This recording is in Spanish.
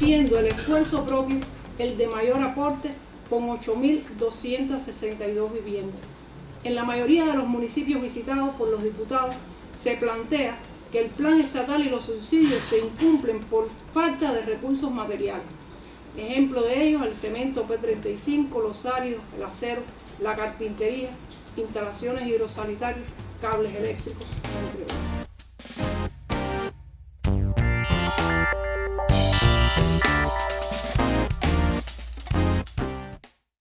siendo el esfuerzo propio el de mayor aporte con 8.262 viviendas. En la mayoría de los municipios visitados por los diputados se plantea que el plan estatal y los subsidios se incumplen por falta de recursos materiales. Ejemplo de ellos, el cemento P35, los áridos, el acero, la carpintería, instalaciones hidrosanitarias, cables eléctricos, entre otros.